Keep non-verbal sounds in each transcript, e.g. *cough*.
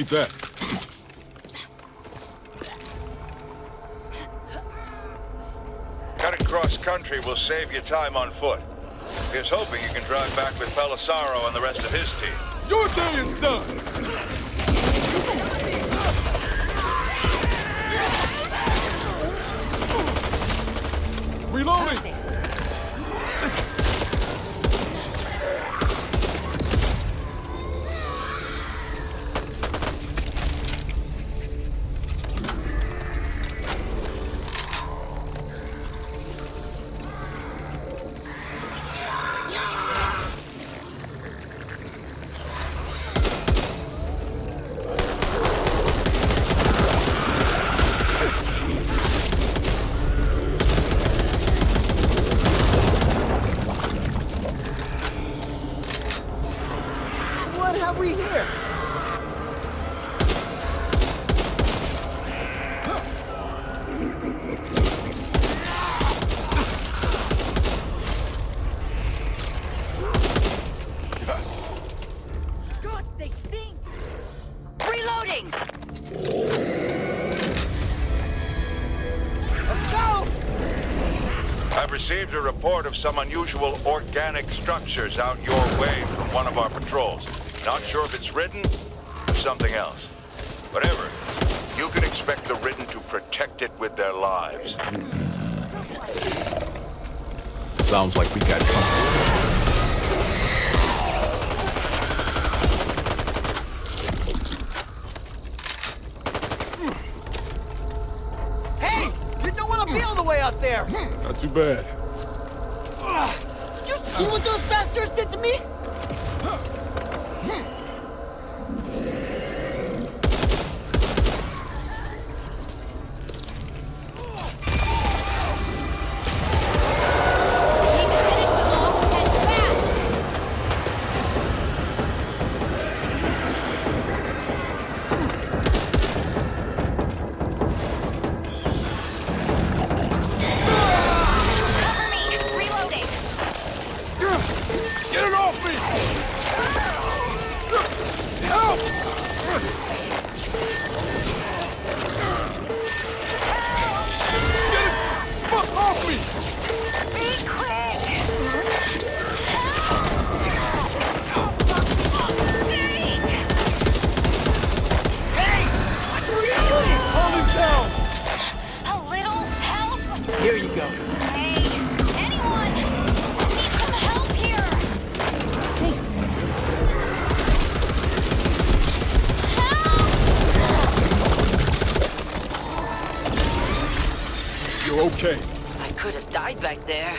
Need that. country will save you time on foot. Here's hoping you can drive back with Pelissaro and the rest of his team. Your day is done! Some unusual organic structures out your way from one of our patrols. Not sure if it's Ridden or something else. Whatever, you can expect the Ridden to protect it with their lives. Sounds like we got company. Hey! You don't want to be all the way out there. Hmm. Not too bad. You see what those bastards did to me? Okay. I could have died back there.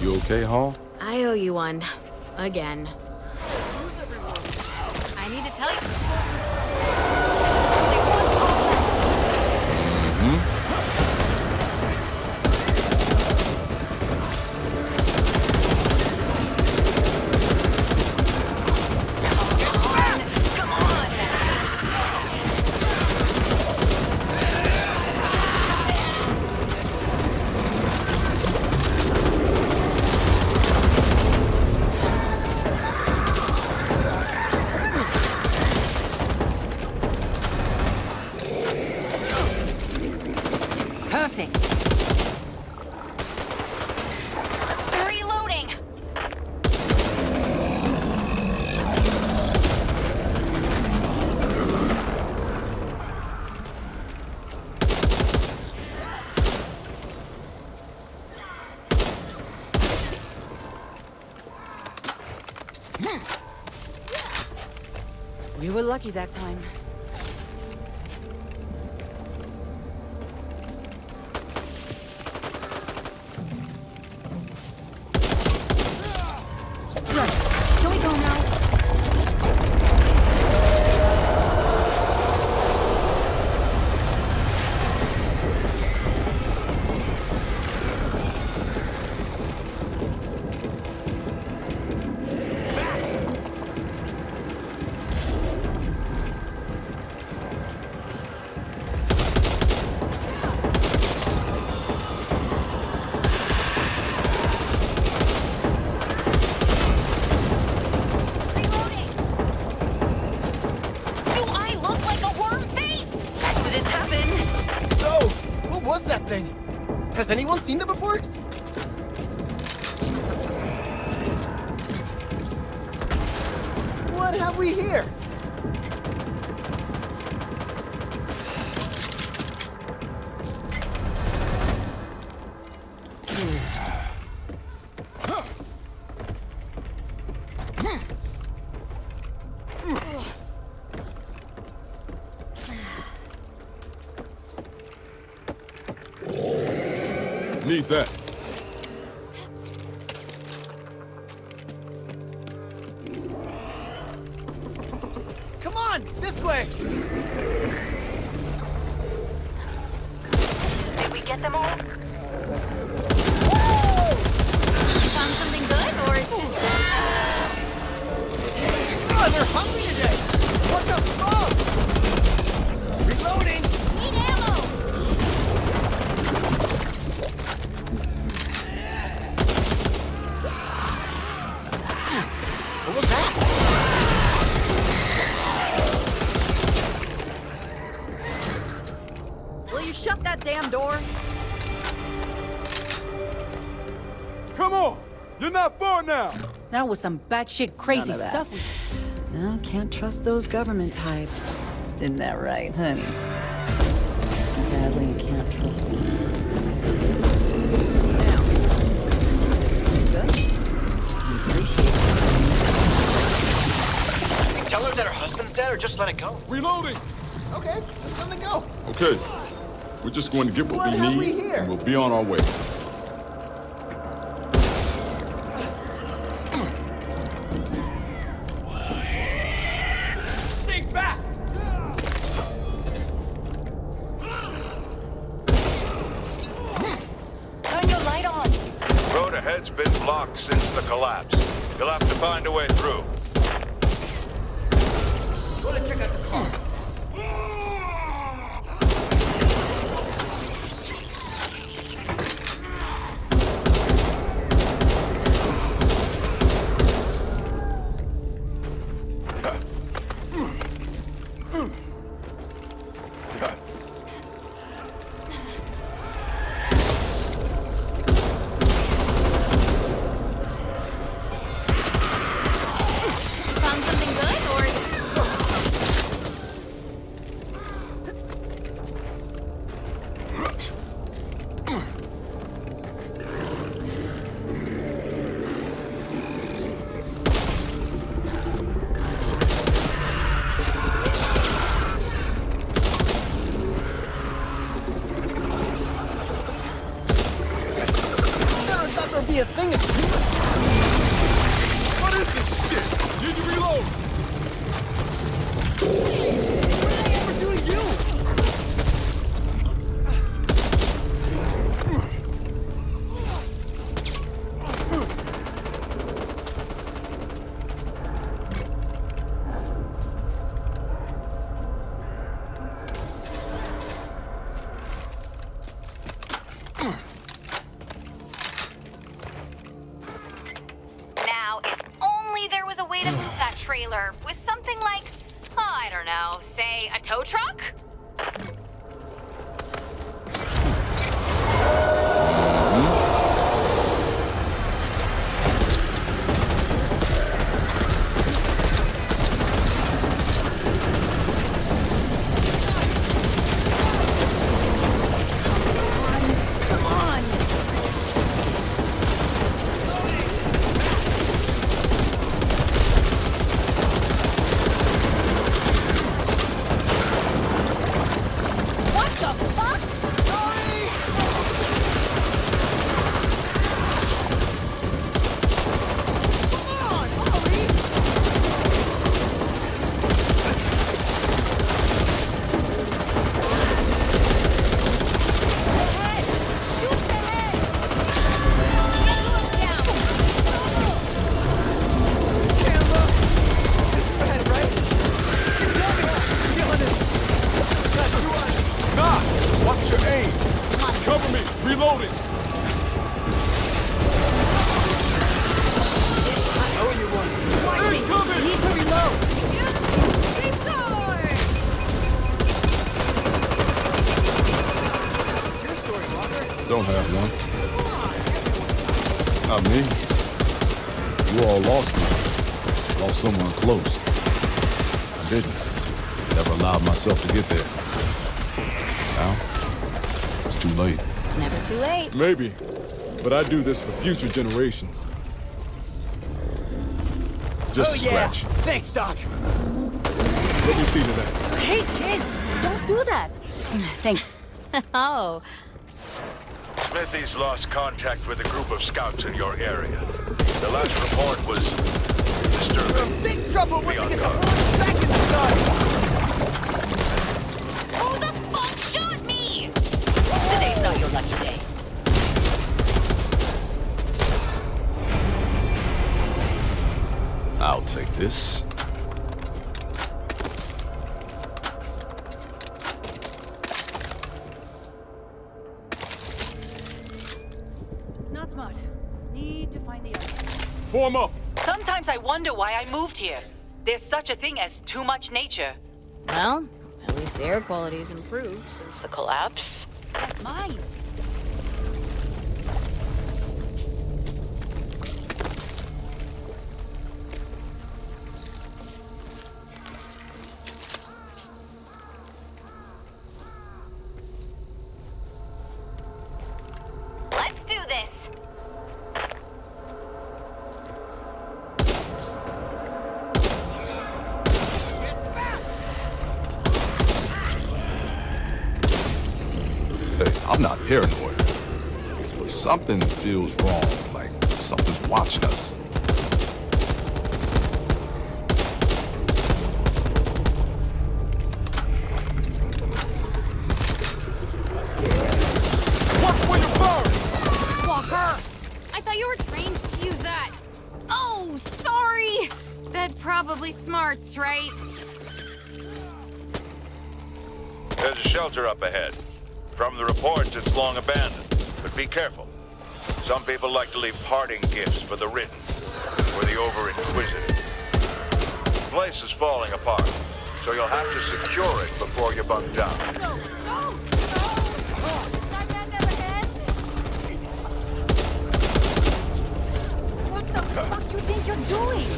You okay, Hall? I owe you one. Again. I need to tell you... Hmm. We were lucky that time. Need that. Come on, this way! Did we get them all? Found something good, or just Oh, they're hungry You're not far now! That was some batshit crazy None of that. stuff. No, can't trust those government types. Isn't that right, honey? Sadly, you can't trust them. Now, Lisa, tell her that her husband's dead or just let it go? Reloading! Okay, just let it go. Okay. We're just going to get what, What we need, we and we'll be on our way. The collapse. You'll have to find a way through. Go to check out the car. There'd be a thing two. What is this shit? Need to reload! That trailer with something like, oh, I don't know, say a tow truck? Reloading! Owe you one. Incoming! Need to reload. Your story. Don't have one. Not me. You all lost me. Lost someone close. I didn't. Never allowed myself to get there. Now, it's too late. It's never too late. Maybe, but I do this for future generations. Just oh, a yeah. scratch. Thanks, Doc. Let me see to that. Hey, kid. Don't do that. Thanks. *laughs* Oh, Smithy's lost contact with a group of scouts in your area. The last report was disturbing. Big trouble once Be you get the guard. back in the gun. Today's not your lucky day. I'll take this. Not smart. Need to find the other. Form up! Sometimes I wonder why I moved here. There's such a thing as too much nature. Well, at least the air quality's improved since the collapse. That's mine. Not paranoid. But something feels wrong, like something's watching us. Watch where you burn. Walker! I thought you were trained to use that. Oh, sorry! That probably smarts, right? There's a shelter up ahead. From the reports, it's long abandoned. But be careful. Some people like to leave parting gifts for the ridden, or the over-inquisitive. The place is falling apart, so you'll have to secure it before you bunk down. No, no, no. That man never ends. What the fuck you think you're doing?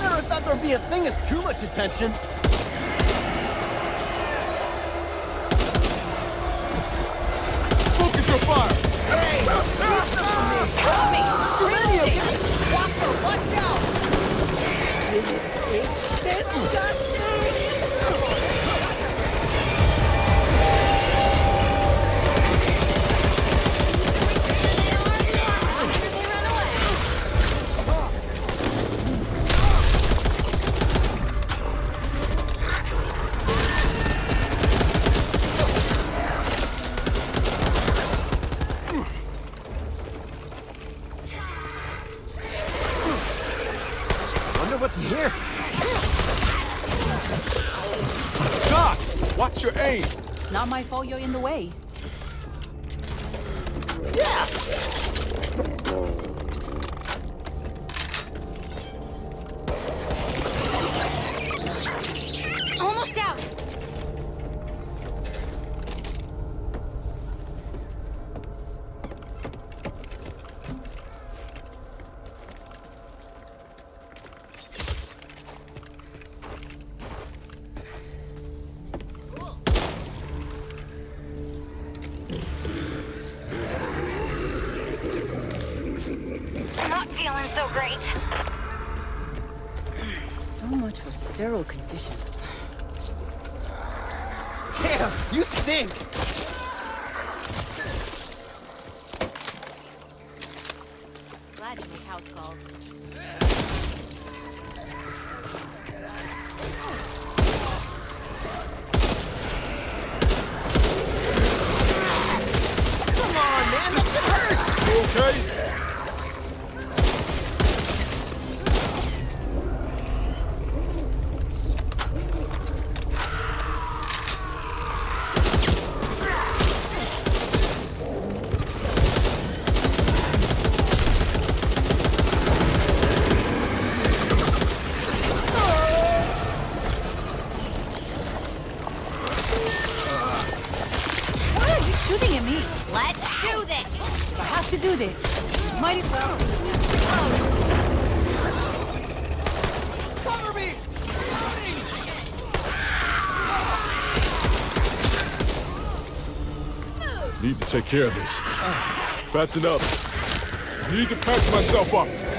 Never thought there'd be a thing as too much attention. My fault you're in the way. Sterile conditions. Damn, you stink. Glad you make house calls. Come on, man. That shit hurts. You okay? Care of this. Fatten up. Need to patch myself up.